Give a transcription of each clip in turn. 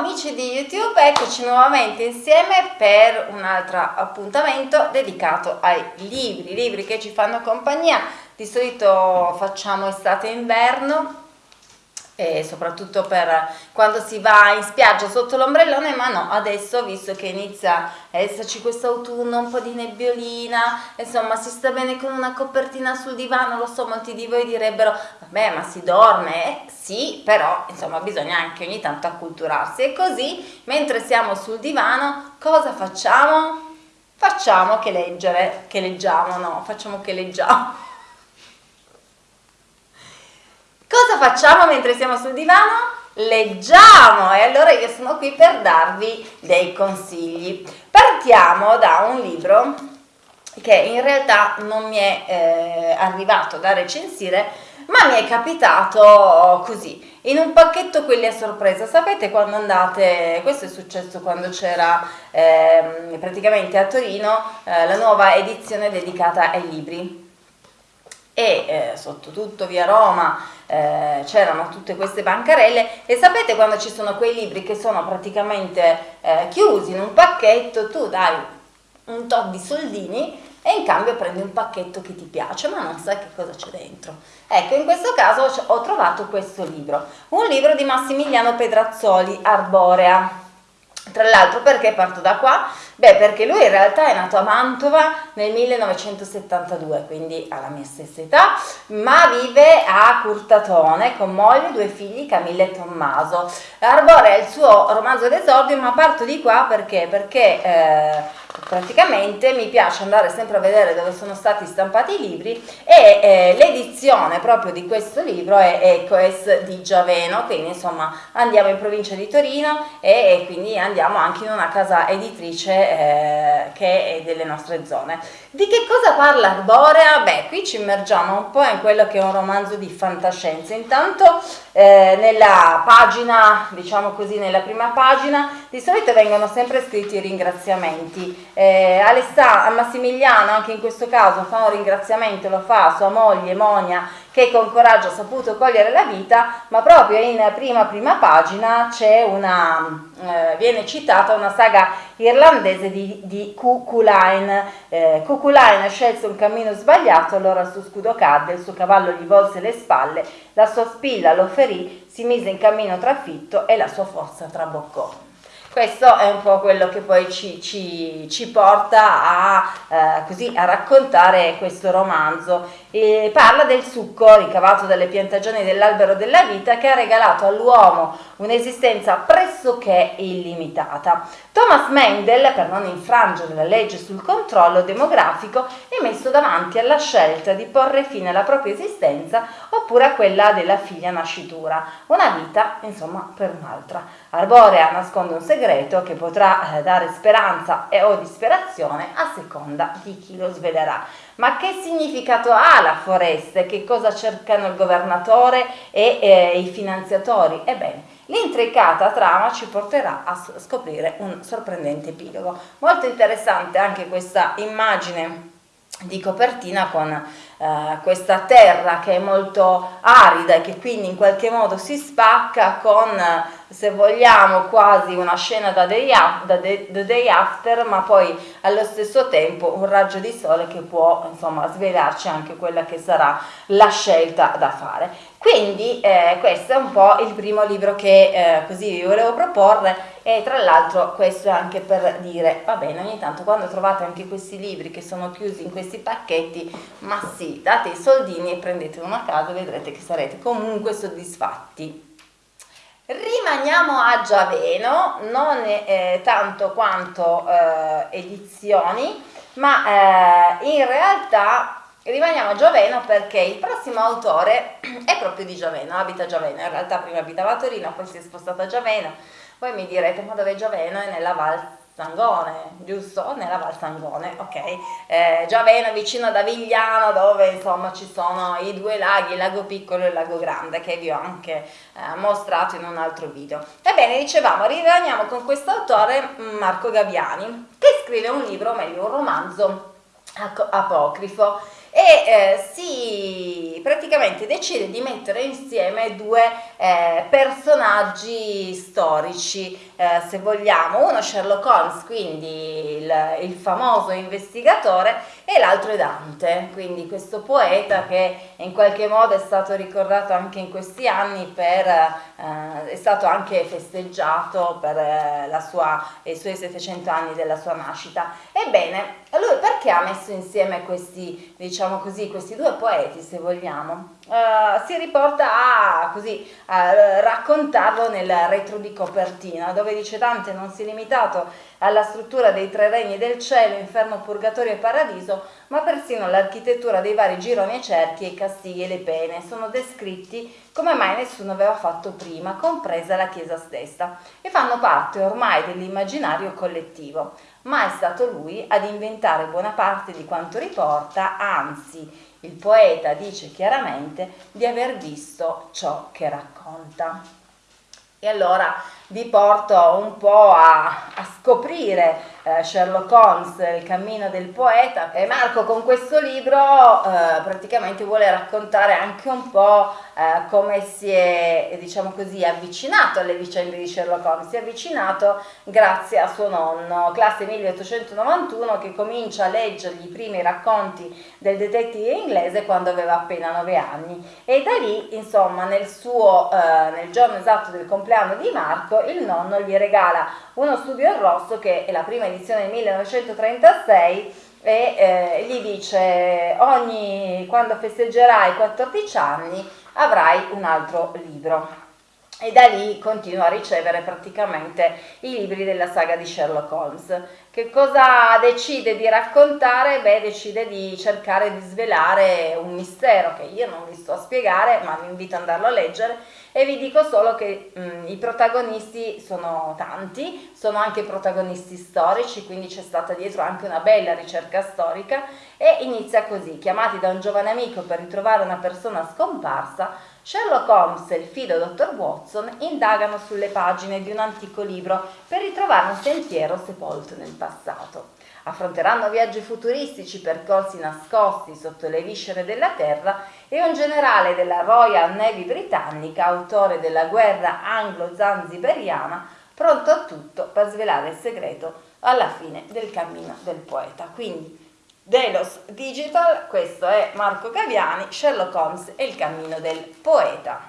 amici di YouTube, eccoci nuovamente insieme per un altro appuntamento dedicato ai libri, libri che ci fanno compagnia, di solito facciamo estate e inverno e soprattutto per quando si va in spiaggia sotto l'ombrellone, ma no, adesso visto che inizia a esserci questo autunno, un po' di nebbiolina, insomma si sta bene con una copertina sul divano, lo so, molti di voi direbbero, vabbè ma si dorme, eh, sì, però insomma bisogna anche ogni tanto acculturarsi. E così mentre siamo sul divano cosa facciamo? Facciamo che leggere, che leggiamo, no, facciamo che leggiamo Cosa facciamo mentre siamo sul divano? Leggiamo e allora io sono qui per darvi dei consigli. Partiamo da un libro che in realtà non mi è eh, arrivato da recensire ma mi è capitato così in un pacchetto quelli a sorpresa sapete quando andate questo è successo quando c'era eh, praticamente a Torino eh, la nuova edizione dedicata ai libri e eh, sotto tutto via Roma eh, c'erano tutte queste bancarelle e sapete quando ci sono quei libri che sono praticamente eh, chiusi in un pacchetto, tu dai un tot di soldini e in cambio prendi un pacchetto che ti piace ma non sai che cosa c'è dentro. Ecco, in questo caso ho trovato questo libro, un libro di Massimiliano Pedrazzoli, Arborea. Tra l'altro perché parto da qua? Beh, perché lui in realtà è nato a Mantova nel 1972, quindi alla mia stessa età, ma vive a Curtatone con moglie e due figli, Camilla e Tommaso. Arbore è il suo romanzo d'esordio, ma parto di qua perché? Perché eh, praticamente mi piace andare sempre a vedere dove sono stati stampati i libri e eh, l'edizione proprio di questo libro è Ecoes di Giaveno, quindi insomma andiamo in provincia di Torino e, e quindi andiamo anche in una casa editrice eh, che è delle nostre zone. Di che cosa parla Arborea? Beh, qui ci immergiamo un po' in quello che è un romanzo di fantascienza. Intanto eh, nella pagina, diciamo così, nella prima pagina, di solito vengono sempre scritti i ringraziamenti. Eh, Alessà, a Massimiliano, anche in questo caso, fa un ringraziamento, lo fa a sua moglie Monia, che con coraggio ha saputo cogliere la vita, ma proprio in prima prima pagina c'è una, eh, viene citata una saga irlandese di, di Kukulain. Eh, Kukulain scelse un cammino sbagliato, allora il suo scudo cadde, il suo cavallo gli volse le spalle, la sua spilla lo ferì, si mise in cammino trafitto e la sua forza traboccò. Questo è un po' quello che poi ci, ci, ci porta a, eh, così, a, raccontare questo romanzo. E parla del succo ricavato dalle piantagioni dell'albero della vita che ha regalato all'uomo un'esistenza pressoché illimitata. Thomas Mendel, per non infrangere la legge sul controllo demografico, è messo davanti alla scelta di porre fine alla propria esistenza oppure a quella della figlia nascitura, una vita insomma per un'altra. Arborea nasconde un segreto segreto che potrà eh, dare speranza e o disperazione a seconda di chi lo svelerà. Ma che significato ha la foresta? Che cosa cercano il governatore e eh, i finanziatori? Ebbene, l'intricata trama ci porterà a scoprire un sorprendente epilogo. Molto interessante anche questa immagine di copertina con eh, questa terra che è molto arida e che quindi in qualche modo si spacca con se vogliamo quasi una scena da day, da the day after ma poi allo stesso tempo un raggio di sole che può insomma svelarci anche quella che sarà la scelta da fare. Quindi eh, questo è un po' il primo libro che eh, così vi volevo proporre e tra l'altro questo è anche per dire va bene ogni tanto quando trovate anche questi libri che sono chiusi in questi pacchetti ma sì date i soldini e prendete una casa vedrete che sarete comunque soddisfatti Rimaniamo a Giaveno, non eh, tanto quanto eh, edizioni, ma eh, in realtà rimaniamo a Giaveno perché il prossimo autore è proprio di Giaveno, abita a Giaveno, in realtà prima abitava a Torino, poi si è spostato a Giaveno, voi mi direte ma dove è Giaveno? È nella Val Sangone, giusto? Nella Val Sangone, ok? Eh, Giaveno vicino ad Avigliano dove insomma ci sono i due laghi, il lago piccolo e il lago grande che vi ho anche eh, mostrato in un altro video. Ebbene, dicevamo, rimaniamo con questo autore Marco Gaviani che scrive un libro, o meglio un romanzo apocrifo e eh, si praticamente decide di mettere insieme due eh, personaggi storici, eh, se vogliamo, uno Sherlock Holmes, quindi il, il famoso investigatore, e l'altro è Dante, quindi questo poeta che in qualche modo è stato ricordato anche in questi anni per, eh, è stato anche festeggiato per eh, sua, i suoi 700 anni della sua nascita. Ebbene, lui perché ha messo insieme questi, diciamo così, questi due poeti, se vogliamo? Uh, si riporta a, così, a raccontarlo nel retro di copertina, dove dice Dante non si è limitato alla struttura dei tre regni del cielo, inferno, purgatorio e paradiso, ma persino l'architettura dei vari gironi e cerchi, i castighi e le pene sono descritti come mai nessuno aveva fatto prima, compresa la Chiesa stessa, e fanno parte ormai dell'immaginario collettivo. Ma è stato lui ad inventare buona parte di quanto riporta, anzi, il poeta dice chiaramente di aver visto ciò che racconta. E allora vi porto un po' a, a scoprire eh, Sherlock Holmes, il cammino del poeta. E Marco con questo libro eh, praticamente vuole raccontare anche un po' eh, come si è diciamo così avvicinato alle vicende di Sherlock Holmes, si è avvicinato grazie a suo nonno, classe 1891 che comincia a leggergli i primi racconti del detective inglese quando aveva appena 9 anni. E da lì insomma nel suo eh, nel giorno esatto del compleanno di Marco il nonno gli regala uno studio in rosso che è la prima edizione del 1936 e eh, gli dice ogni quando festeggerai 14 anni avrai un altro libro e da lì continua a ricevere praticamente i libri della saga di Sherlock Holmes. Che cosa decide di raccontare? Beh, decide di cercare di svelare un mistero che io non vi sto a spiegare, ma vi invito ad andarlo a leggere e vi dico solo che mh, mm, i protagonisti sono tanti, sono anche protagonisti storici, quindi c'è stata dietro anche una bella ricerca storica e inizia così, chiamati da un giovane amico per ritrovare una persona scomparsa, Sherlock Holmes e il fido dottor Watson indagano sulle pagine di un antico libro per ritrovare un sentiero sepolto nel passato. Affronteranno viaggi futuristici, percorsi nascosti sotto le viscere della Terra e un generale della Royal Navy britannica, autore della guerra anglo-zanziberiana, pronto a tutto per svelare il segreto alla fine del cammino del poeta. Quindi Delos Digital, questo è Marco Gaviani, Sherlock Holmes e il cammino del poeta.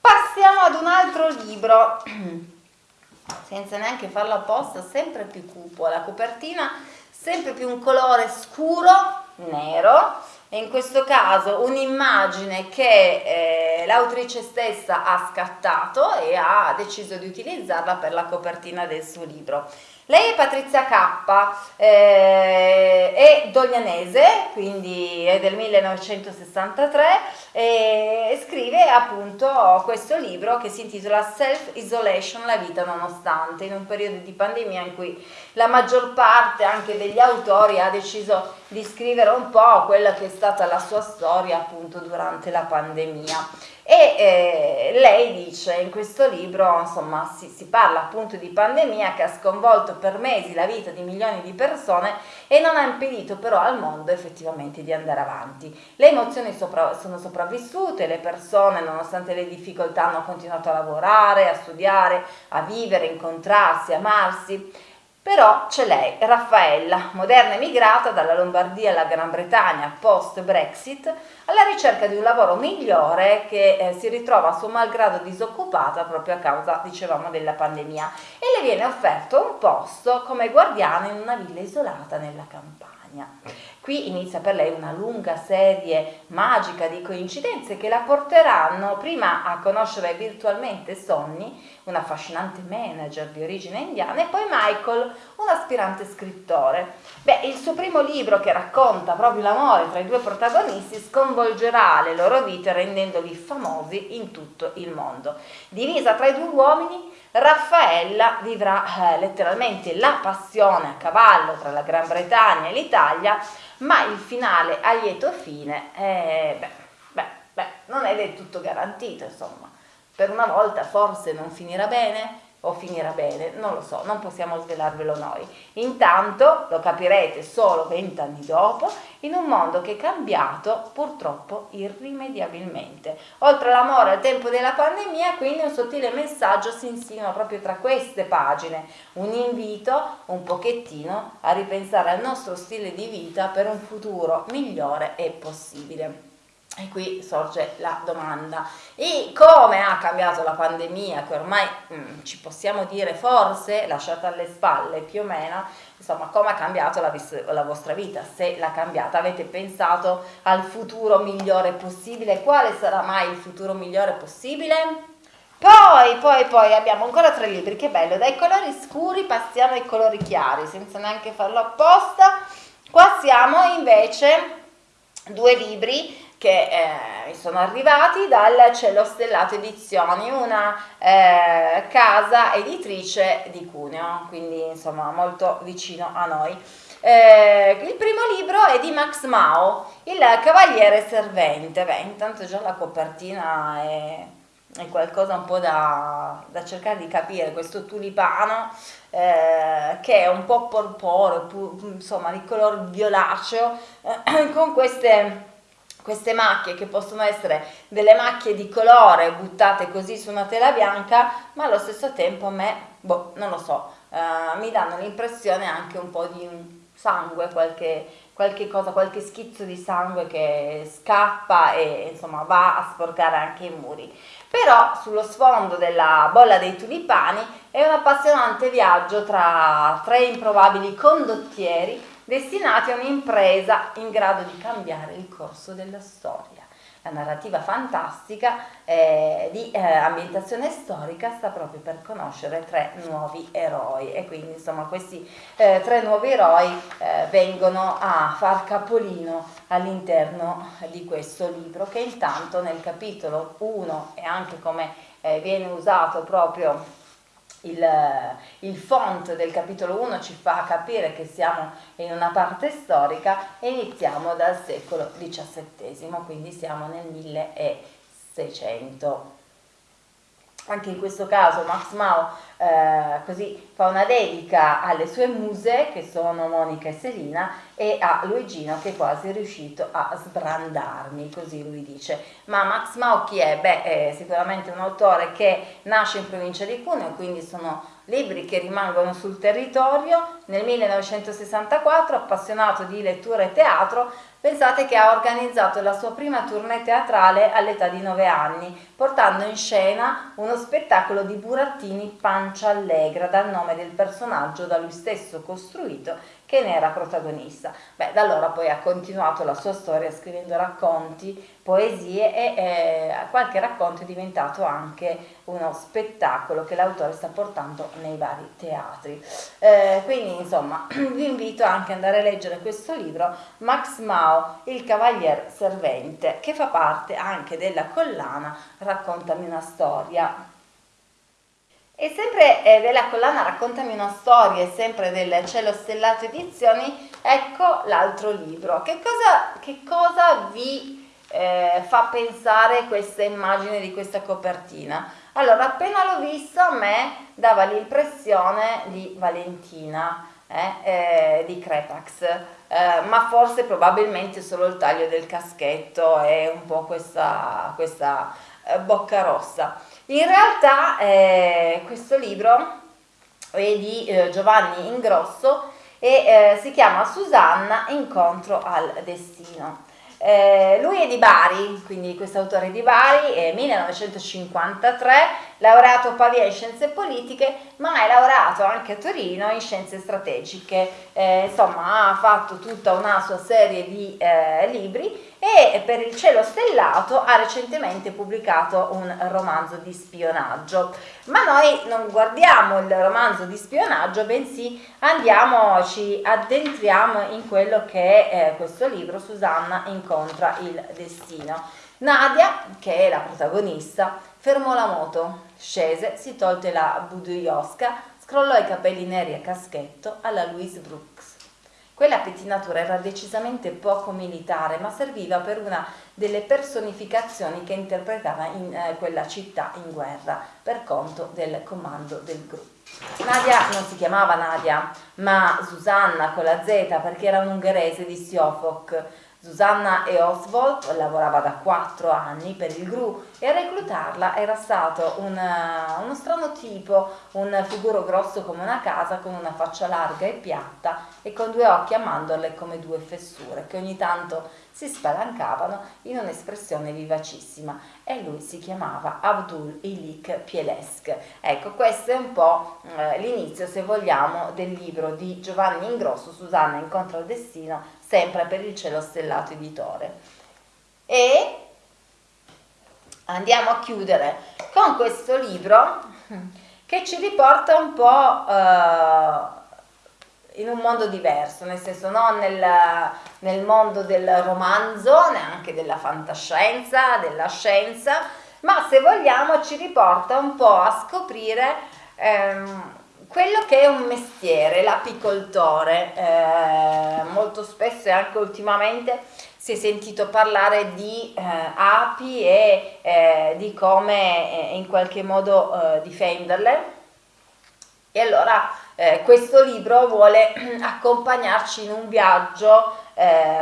Passiamo ad un altro libro senza neanche farlo apposta, sempre più cupo, la copertina sempre più un colore scuro, nero, e in questo caso un'immagine che eh, l'autrice stessa ha scattato e ha deciso di utilizzarla per la copertina del suo libro. Lei è Patrizia K, eh, è doglianese, quindi è del 1963 e scrive appunto questo libro che si intitola Self Isolation, la vita nonostante, in un periodo di pandemia in cui la maggior parte anche degli autori ha deciso di scrivere un po' quella che è stata la sua storia appunto durante la pandemia e eh, lei dice in questo libro insomma si, si, parla appunto di pandemia che ha sconvolto per mesi la vita di milioni di persone e non ha impedito però al mondo effettivamente di andare avanti. Le emozioni sopra, sono sopravvissute le persone nonostante le difficoltà hanno continuato a lavorare a studiare a vivere incontrarsi amarsi però c'è lei, Raffaella, moderna emigrata dalla Lombardia alla Gran Bretagna post-Brexit, alla ricerca di un lavoro migliore che eh, si ritrova a suo malgrado disoccupata proprio a causa, dicevamo, della pandemia e le viene offerto un posto come guardiana in una villa isolata nella campagna. Qui inizia per lei una lunga serie magica di coincidenze che la porteranno prima a conoscere virtualmente Sonny, un affascinante manager di origine indiana, e poi Michael, un aspirante scrittore. Beh, il suo primo libro che racconta proprio l'amore tra i due protagonisti sconvolgerà le loro vite rendendoli famosi in tutto il mondo. Divisa tra i due uomini, Raffaella vivrà eh, letteralmente la passione a cavallo tra la Gran Bretagna e l'Italia, ma il finale a lieto fine, eh, beh, beh, beh, non è del tutto garantito, insomma. Per una volta forse non finirà bene, o finirà bene, non lo so, non possiamo svelarvelo noi. Intanto lo capirete solo vent'anni dopo in un mondo che è cambiato purtroppo irrimediabilmente. Oltre all'amore al tempo della pandemia, quindi un sottile messaggio si insinua proprio tra queste pagine, un invito un pochettino a ripensare al nostro stile di vita per un futuro migliore e possibile. E qui sorge la domanda, e come ha cambiato la pandemia, che ormai mh, mm, ci possiamo dire forse lasciata alle spalle più o meno, insomma come ha cambiato la, la vostra vita, se l'ha cambiata, avete pensato al futuro migliore possibile, quale sarà mai il futuro migliore possibile? Poi, poi, poi abbiamo ancora tre libri, che bello, dai colori scuri passiamo ai colori chiari, senza neanche farlo apposta. Qua siamo invece due libri che eh, sono arrivati dal Cielo Stellato Edizioni, una eh, casa editrice di Cuneo, quindi insomma molto vicino a noi. Eh, il primo libro è di Max Mao, Il Cavaliere Servente. Beh, intanto già la copertina è, è qualcosa un po' da, da, cercare di capire, questo tulipano eh, che è un po' porporo, insomma di color violaceo, eh, con queste queste macchie che possono essere delle macchie di colore buttate così su una tela bianca, ma allo stesso tempo a me, boh, non lo so, uh, mi danno l'impressione anche un po' di sangue, qualche, qualche cosa, qualche schizzo di sangue che scappa e insomma va a sporcare anche i muri. Però sullo sfondo della bolla dei tulipani è un appassionante viaggio tra tre improbabili condottieri destinati a un'impresa in grado di cambiare il corso della storia. La narrativa fantastica eh, di eh, ambientazione storica sta proprio per conoscere tre nuovi eroi e quindi insomma questi eh, tre nuovi eroi eh, vengono a far capolino all'interno di questo libro che intanto nel capitolo 1 e anche come eh, viene usato proprio il, il, font del capitolo 1 ci fa capire che siamo in una parte storica e iniziamo dal secolo XVII, quindi siamo nel 1600. Anche in questo caso Max Mao eh, così fa una dedica alle sue muse che sono Monica e Selina e a Luigino che è quasi riuscito a sbrandarmi, così lui dice. Ma Max Mao chi è? Beh, è sicuramente un autore che nasce in provincia di Cuneo, quindi sono libri che rimangono sul territorio. Nel 1964, appassionato di lettura e teatro, pensate che ha organizzato la sua prima tournée teatrale all'età di 9 anni, portando in scena uno spettacolo di burattini Pancia Allegra, dal nome del personaggio da lui stesso costruito che ne era protagonista. Beh, da allora poi ha continuato la sua storia scrivendo racconti, poesie e eh, qualche racconto è diventato anche uno spettacolo che l'autore sta portando nei vari teatri. Eh, quindi insomma vi invito anche ad andare a leggere questo libro, Max Mao, il Cavalier Servente, che fa parte anche della collana Raccontami una storia e sempre eh, della collana Raccontami una storia sempre del Cielo Stellato Edizioni, ecco l'altro libro. Che cosa, che cosa vi eh, fa pensare questa immagine di questa copertina? Allora, appena l'ho visto a me dava l'impressione di Valentina, eh, eh, di Crepax, eh, ma forse probabilmente solo il taglio del caschetto e un po' questa, questa eh, bocca rossa. In realtà eh, questo libro è di eh, Giovanni Ingrosso e eh, si chiama Susanna Incontro al Destino. Eh, lui è di Bari, quindi questo autore è di Bari, è 1953, laureato a Pavia in scienze politiche, ma è laureato anche a Torino in scienze strategiche. Eh, insomma, ha fatto tutta una sua serie di eh, libri e per il cielo stellato ha recentemente pubblicato un romanzo di spionaggio. Ma noi non guardiamo il romanzo di spionaggio, bensì andiamo, ci addentriamo in quello che è eh, questo libro, Susanna incontra il destino. Nadia, che è la protagonista, fermò la moto, scese, si tolte la buduiosca, scrollò i capelli neri a caschetto alla Louise Brooks Quella pettinatura era decisamente poco militare, ma serviva per una delle personificazioni che interpretava in eh, quella città in guerra per conto del comando del gruppo. Nadia non si chiamava Nadia, ma Susanna con la Z perché era un ungherese di Siofok Susanna e Oswald lavorava da quattro anni per il GRU e a reclutarla era stato un, uno strano tipo, un figuro grosso come una casa con una faccia larga e piatta e con due occhi a mandorle come due fessure che ogni tanto si spalancavano in un'espressione vivacissima e lui si chiamava Abdul Ilik Pielesk. Ecco, questo è un po' eh, l'inizio, se vogliamo, del libro di Giovanni Ingrosso, Susanna incontra il destino, sempre per il cielo stellato editore. E andiamo a chiudere con questo libro che ci riporta un po' eh, in un mondo diverso, nel senso non nel, nel mondo del romanzo, neanche della fantascienza, della scienza, ma se vogliamo ci riporta un po' a scoprire ehm, quello che è un mestiere, l'apicoltore. Eh, molto spesso e anche ultimamente si è sentito parlare di eh, api e eh, di come eh, in qualche modo eh, difenderle. E allora eh, questo libro vuole accompagnarci in un viaggio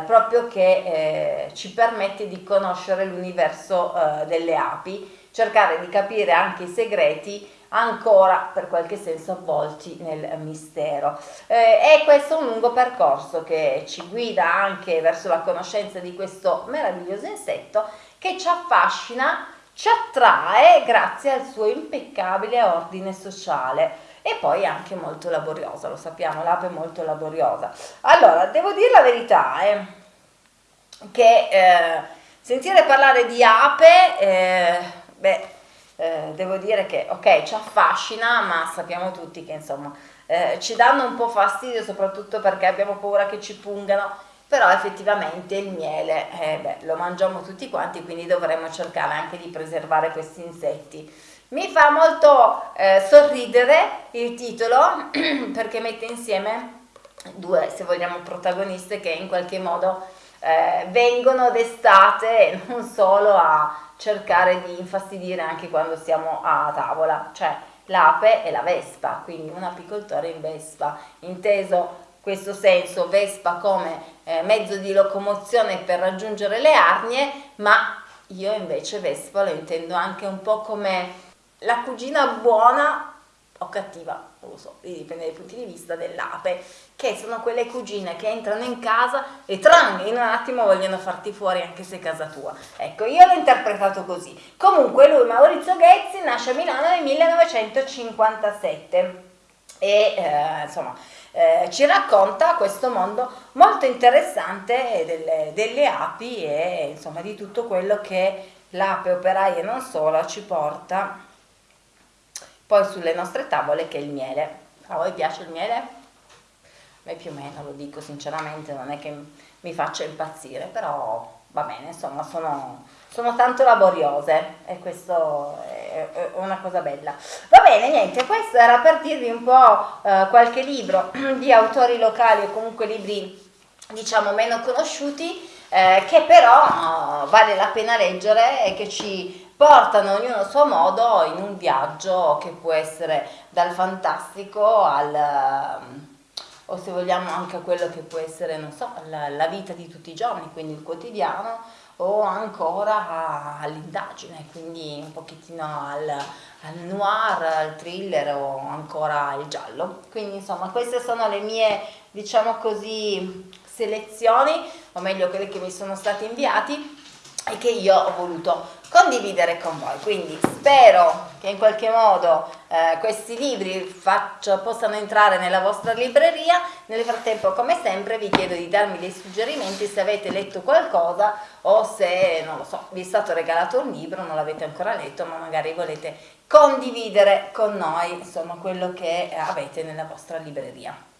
proprio che ci permette di conoscere l'universo delle api, cercare di capire anche i segreti ancora per qualche senso avvolti nel mistero. Eh, e questo è un lungo percorso che ci guida anche verso la conoscenza di questo meraviglioso insetto che ci affascina, ci attrae grazie al suo impeccabile ordine sociale e poi anche molto laboriosa, lo sappiamo, l'ape è molto laboriosa. Allora, devo dire la verità, eh, che eh, sentire parlare di ape, eh, beh, eh, devo dire che ok, ci affascina, ma sappiamo tutti che insomma eh, ci danno un po' fastidio, soprattutto perché abbiamo paura che ci pungano, però effettivamente il miele eh, beh, lo mangiamo tutti quanti, quindi dovremmo cercare anche di preservare questi insetti. Mi fa molto eh, sorridere il titolo perché mette insieme due, se vogliamo, protagoniste che in qualche modo eh, vengono d'estate non solo a cercare di infastidire anche quando siamo a tavola, cioè l'ape e la vespa, quindi un apicoltore in vespa, inteso questo senso vespa come eh, mezzo di locomozione per raggiungere le arnie, ma io invece vespa lo intendo anche un po' come la cugina buona o cattiva, non lo so, dipende dai punti di vista dell'ape, che sono quelle cugine che entrano in casa e tran, in un attimo vogliono farti fuori anche se è casa tua. Ecco, io l'ho interpretato così. Comunque lui, Maurizio Ghezzi, nasce a Milano nel 1957 e eh, insomma eh, ci racconta questo mondo molto interessante delle, delle api e insomma di tutto quello che l'ape operaia non solo ci porta poi sulle nostre tavole che è il miele. A voi piace il miele? A me più o meno, lo dico sinceramente, non è che mi faccia impazzire, però va bene, insomma, sono, sono tanto laboriose e questo è, una cosa bella. Va bene, niente, questo era per dirvi un po' eh, qualche libro di autori locali o comunque libri diciamo meno conosciuti eh, che però oh, vale la pena leggere e che ci portano ognuno a suo modo in un viaggio che può essere dal fantastico al ehm, o se vogliamo anche a quello che può essere, non so, la, la vita di tutti i giorni, quindi il quotidiano, o ancora all'indagine, quindi un pochettino al, al, noir, al thriller o ancora al giallo. Quindi insomma queste sono le mie, diciamo così, selezioni, o meglio quelle che mi sono state inviate e che io ho voluto condividere con voi. Quindi spero che in qualche modo eh, questi libri faccio, possano entrare nella vostra libreria. Nel frattempo, come sempre, vi chiedo di darmi dei suggerimenti se avete letto qualcosa o se, non lo so, vi è stato regalato un libro, non l'avete ancora letto, ma magari volete condividere con noi insomma quello che avete nella vostra libreria.